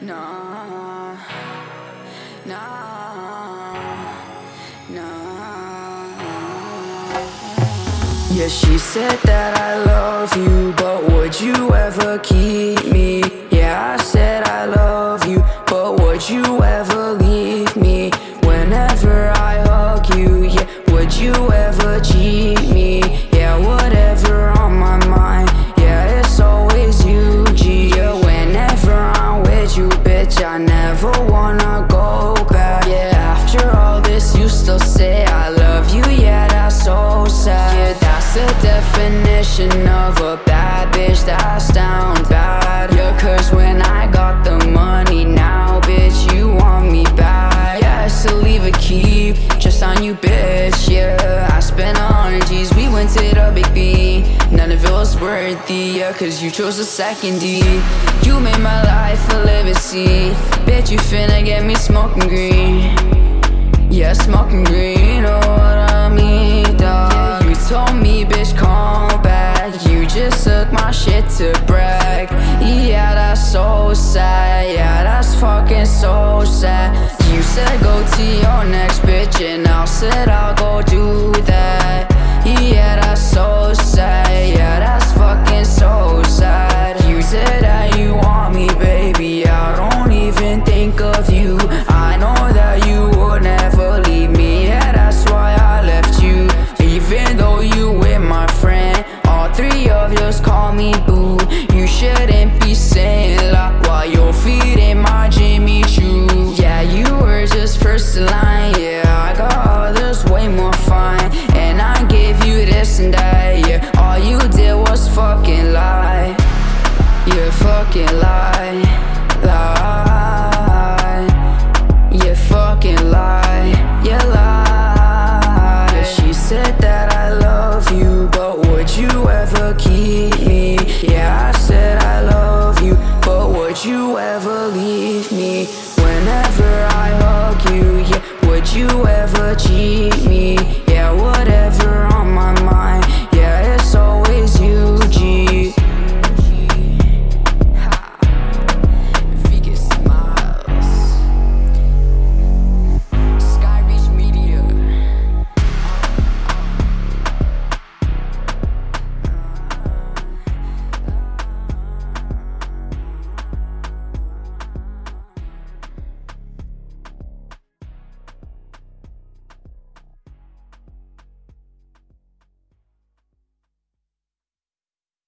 Nah, nah, nah. Yeah, she said that I love you, but would you ever keep me? Yeah, I said I love you, but would you ever of a bad bitch, that's down bad. Yeah, cause when I got the money now, bitch, you want me back. It's to leave a keep, just on you, bitch, yeah. I spent hundred G's, we went to the Big B. None of it was worthy, yeah, cause you chose the second D. You made my life a living liberty. Bitch, you finna get me smoking green. Yeah, smoking green, took my shit to brag. Yeah, that's so sad. Yeah, that's fucking so sad. You said go to your next bitch, and I said I'll go do me boo. You shouldn't be saying la while you're feeding my Jimmy Choo. Yeah, you were just first in line. Yeah, I got others way more fine, and I gave you this and that. Yeah, all you did was fucking lie. Yeah, fucking lie.